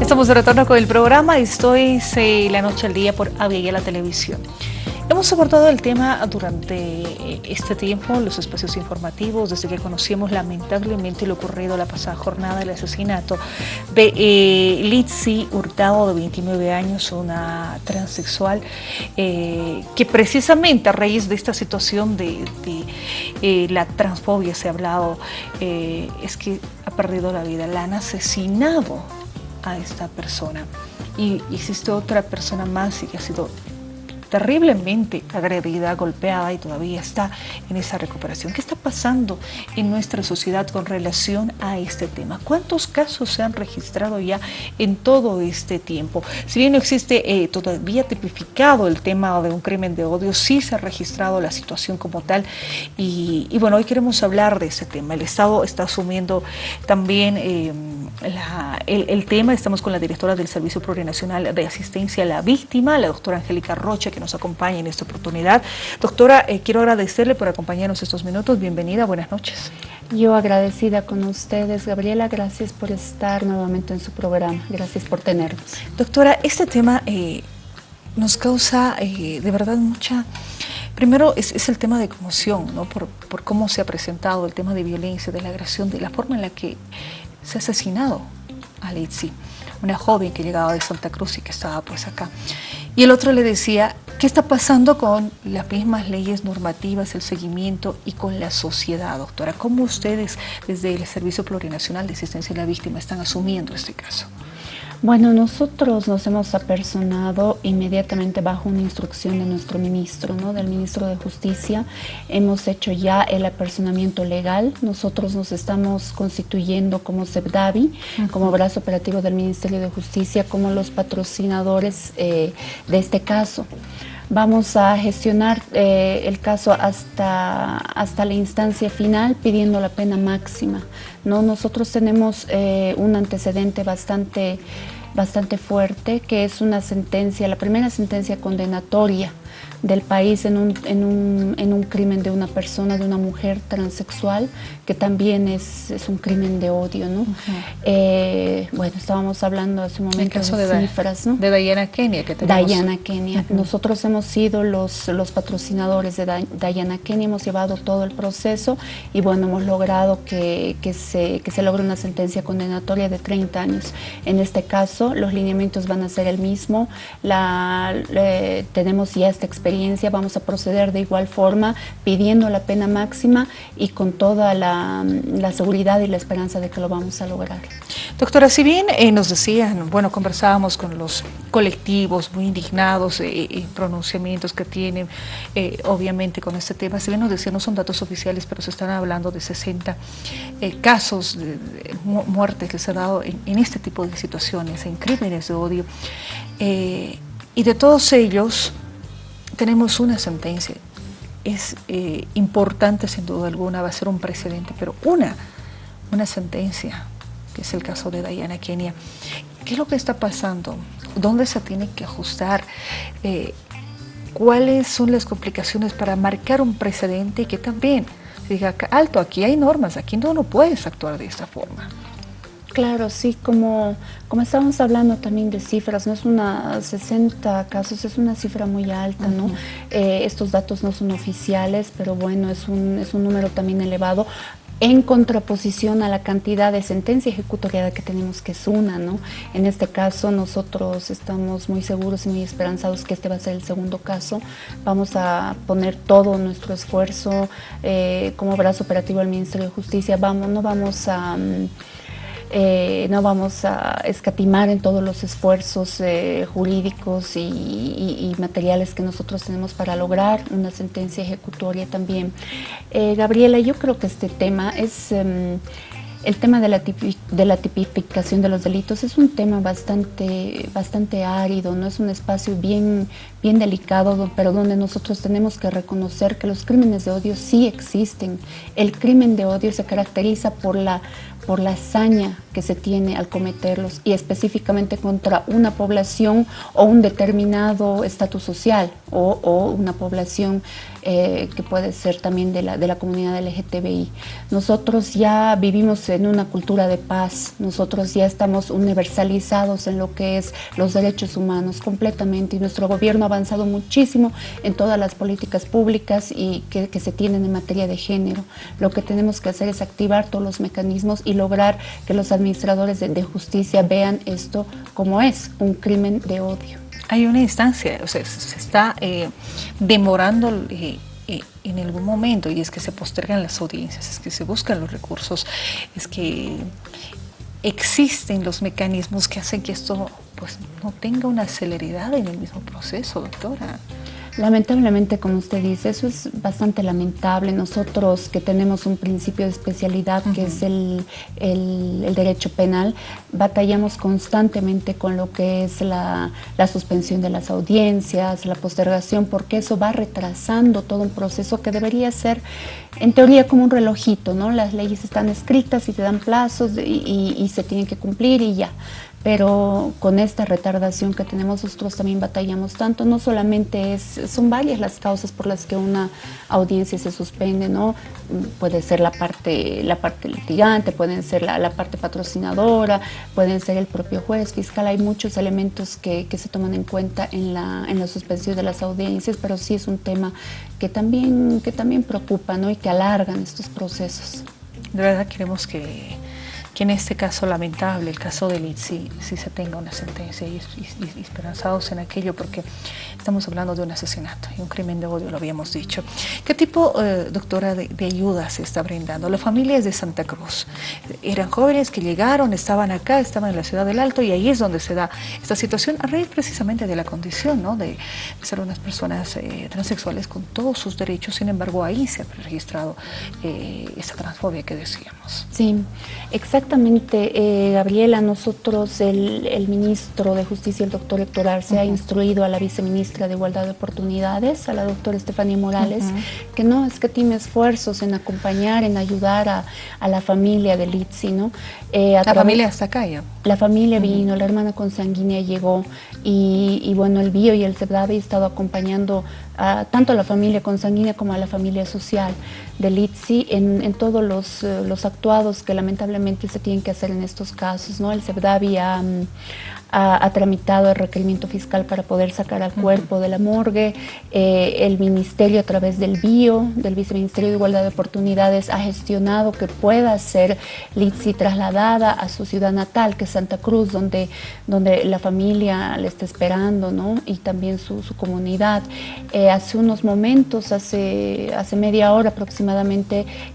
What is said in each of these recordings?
Estamos de retorno con el programa Estoy la noche al día por Avia la Televisión. Hemos abordado el tema durante eh, este tiempo, los espacios informativos, desde que conocimos lamentablemente lo ocurrido la pasada jornada del asesinato de eh, Litsi Hurtado, de 29 años, una transexual, eh, que precisamente a raíz de esta situación de, eh, la transfobia se ha hablado, es que ha perdido la vida, la han asesinado a esta persona. Y existe otra persona más y que ha sido terriblemente agredida, golpeada y todavía está en esa recuperación. ¿Qué está pasando en nuestra sociedad con relación a este tema? ¿Cuántos casos se han registrado ya en todo este tiempo? Si bien no existe eh, todavía tipificado el tema de un crimen de odio, sí se ha registrado la situación como tal y, bueno, hoy queremos hablar de ese tema. El Estado está asumiendo también eh, el, tema, estamos con la directora del Servicio Plurinacional de Asistencia a la Víctima, la doctora Angélica Rocha, nos acompañe en esta oportunidad. Doctora, eh, quiero agradecerle por acompañarnos estos minutos. Bienvenida, buenas noches. Yo agradecida con ustedes, Gabriela, gracias por estar nuevamente en su programa, gracias por tenernos. Doctora, este tema eh, nos causa eh, de verdad mucha... Primero es, el tema de conmoción, ¿no? Por, por, cómo se ha presentado el tema de violencia, de la agresión, de la forma en la que se ha asesinado a Litsi, una joven que llegaba de Santa Cruz y que estaba pues acá. Y el otro le decía, ¿qué está pasando con las mismas leyes normativas, el seguimiento y con la sociedad, doctora? ¿Cómo ustedes desde el Servicio Plurinacional de Asistencia a la Víctima están asumiendo este caso? Bueno, nosotros nos hemos apersonado inmediatamente bajo una instrucción de nuestro ministro, ¿no? del ministro de Justicia. Hemos hecho ya el apersonamiento legal. Nosotros nos estamos constituyendo como SEBDAVI, como brazo operativo del Ministerio de Justicia, como los patrocinadores eh, de este caso. Vamos a gestionar eh, el caso hasta, hasta la instancia final pidiendo la pena máxima. ¿no? Nosotros tenemos eh, un antecedente bastante, bastante fuerte que es una sentencia, la primera sentencia condenatoria del país en un, en un, en un crimen de una persona, de una mujer transexual, que también es, es un crimen de odio, ¿no? Eh, bueno, estábamos hablando hace un momento de, cifras, ¿no? De Diana Kenia que tenemos. Diana Kenia. Nosotros hemos sido los, los patrocinadores de Diana Kenia, hemos llevado todo el proceso y bueno, hemos logrado que, que, se, que se logre una sentencia condenatoria de 30 años. En este caso, los lineamientos van a ser el mismo, la, tenemos ya esta experiencia vamos a proceder de igual forma pidiendo la pena máxima y con toda la, seguridad y la esperanza de que lo vamos a lograr. Doctora, si bien eh, nos decían, bueno, conversábamos con los colectivos muy indignados eh, y pronunciamientos que tienen, eh, obviamente, con este tema, si bien nos decían, no son datos oficiales, pero se están hablando de 60 casos de, muertes que se han dado en, en, este tipo de situaciones, en crímenes de odio, y de todos ellos, tenemos una sentencia, es eh, importante sin duda alguna, va a ser un precedente, pero una, una sentencia, que es el caso de Diana Kenia. ¿Qué es lo que está pasando? ¿Dónde se tiene que ajustar? Eh, ¿Cuáles son las complicaciones para marcar un precedente y que también diga, alto, aquí hay normas, aquí no, no puedes actuar de esta forma? Claro, sí, como, como estábamos hablando también de cifras, no es una 60 casos, es una cifra muy alta, ¿no? Eh, estos datos no son oficiales, pero bueno, es un, es un número también elevado en contraposición a la cantidad de sentencia ejecutoriada que tenemos, que es una, ¿no? En este caso, nosotros estamos muy seguros y muy esperanzados que este va a ser el segundo caso. Vamos a poner todo nuestro esfuerzo eh, como brazo operativo del Ministerio de Justicia. Vamos, no vamos a... Mm, eh, no vamos a escatimar en todos los esfuerzos eh, jurídicos y, materiales que nosotros tenemos para lograr una sentencia ejecutoria también. Eh, Gabriela, yo creo que este tema es... Em, el tema de la, de la, tipificación de los delitos es un tema bastante, bastante árido, no es un espacio bien, bien delicado, pero donde nosotros tenemos que reconocer que los crímenes de odio sí existen. El crimen de odio se caracteriza por la, por la hazaña que se tiene al cometerlos y específicamente contra una población o un determinado estatus social o, una población eh, que puede ser también de la, de la comunidad LGTBI. Nosotros ya vivimos en una cultura de paz, nosotros ya estamos universalizados en lo que es los derechos humanos completamente y nuestro gobierno ha avanzado muchísimo en todas las políticas públicas y que, se tienen en materia de género. Lo que tenemos que hacer es activar todos los mecanismos y lograr que los administradores de, justicia vean esto como es, un crimen de odio. Hay una instancia, o sea, se está eh, demorando eh, eh, en algún momento y es que se postergan las audiencias, es que se buscan los recursos, es que existen los mecanismos que hacen que esto pues, no tenga una celeridad en el mismo proceso, doctora. Lamentablemente, como usted dice, eso es bastante lamentable. Nosotros que tenemos un principio de especialidad que es el, derecho penal, batallamos constantemente con lo que es la, suspensión de las audiencias, la postergación, porque eso va retrasando todo un proceso que debería ser, en teoría, como un relojito, ¿no? Las leyes están escritas y te dan plazos y se tienen que cumplir y ya pero con esta retardación que tenemos nosotros también batallamos tanto, no solamente es, son varias las causas por las que una audiencia se suspende, ¿no? Puede ser la parte, la parte litigante, pueden ser la, parte patrocinadora, pueden ser el propio juez fiscal, hay muchos elementos que, se toman en cuenta en la, en la suspensión de las audiencias, pero sí es un tema que también, que también preocupa, ¿no? Y que alargan estos procesos. De verdad queremos que que en este caso lamentable, el caso de Litsi, sí, se tenga una sentencia y, esperanzados en aquello porque estamos hablando de un asesinato y un crimen de odio, lo habíamos dicho. ¿Qué tipo, eh, doctora, de, ayuda se está brindando? La familia es de Santa Cruz. Eran jóvenes que llegaron, estaban acá, estaban en la ciudad del Alto y ahí es donde se da esta situación a raíz precisamente de la condición ¿no? de, ser unas personas eh, transexuales con todos sus derechos, sin embargo ahí se ha registrado eh, esa transfobia que decíamos. Sí, exactamente eh, Gabriela, nosotros, el, ministro de Justicia, el doctor Héctor Arce, ha instruido a la viceministra de Igualdad de Oportunidades, a la doctora Estefanía Morales, que no es que tiene esfuerzos en acompañar, en ayudar a, la familia de Litsi, ¿no? Eh, la familia está acá ya. La familia vino, la hermana consanguínea llegó y, bueno, el BIO y el CEBDAVE ha estado acompañando tanto a la familia consanguínea como a la familia social del ITSI en, todos los, eh, los, actuados que lamentablemente se tienen que hacer en estos casos. ¿no? El CEBDAVI ha, ha, tramitado el requerimiento fiscal para poder sacar al cuerpo de la morgue. Eh, el Ministerio a través del BIO, del Viceministerio de Igualdad de Oportunidades, ha gestionado que pueda ser Litsi trasladada a su ciudad natal, que es Santa Cruz, donde, donde la familia le está esperando, ¿no? Y también su, comunidad. Eh, hace unos momentos, hace, hace media hora aproximadamente,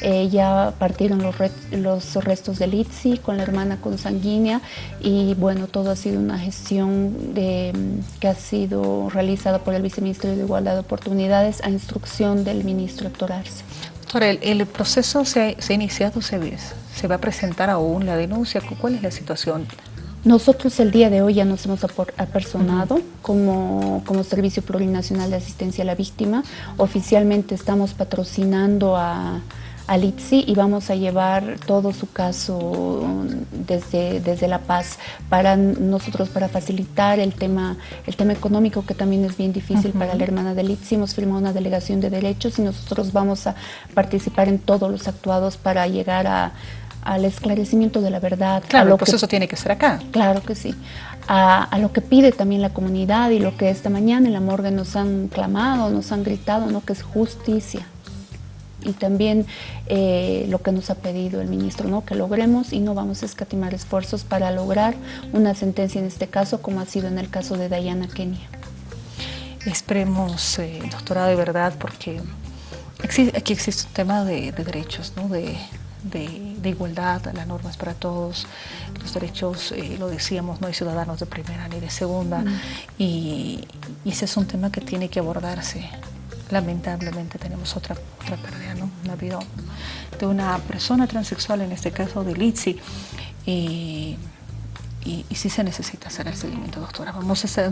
eh, ya partieron los, restos de Litsi con la hermana consanguínea y bueno, todo ha sido una gestión que ha sido realizada por el Viceministerio de Igualdad de Oportunidades a instrucción del ministro Héctor Arce. Doctora, el, proceso se, ha iniciado, se, se va a presentar aún la denuncia, ¿cuál es la situación? Nosotros el día de hoy ya nos hemos apersonado como, como Servicio Plurinacional de Asistencia a la Víctima. Oficialmente estamos patrocinando a, al ITSI y vamos a llevar todo su caso desde, desde La Paz para nosotros, para facilitar el tema, el tema económico que también es bien difícil para la hermana del ITSI. Hemos firmado una delegación de derechos y nosotros vamos a participar en todos los actuados para llegar a, al esclarecimiento de la verdad. Claro, lo el proceso tiene que ser acá. Claro que sí. A, a, lo que pide también la comunidad y lo que esta mañana en la morgue nos han clamado, nos han gritado, ¿no? que es justicia y también eh, lo que nos ha pedido el ministro, ¿no? que logremos y no vamos a escatimar esfuerzos para lograr una sentencia en este caso, como ha sido en el caso de Diana Kenia. Esperemos, eh, doctora, de verdad, porque aquí existe un tema de, derechos, ¿no? de, de, igualdad, las normas para todos, los derechos, eh, lo decíamos, no hay ciudadanos de primera ni de segunda, mm. y, y, ese es un tema que tiene que abordarse lamentablemente tenemos otra, otra pérdida, ¿no? La vida de una persona transexual, en este caso de Litsi, y, y, sí se necesita hacer el seguimiento, doctora. Vamos a hacer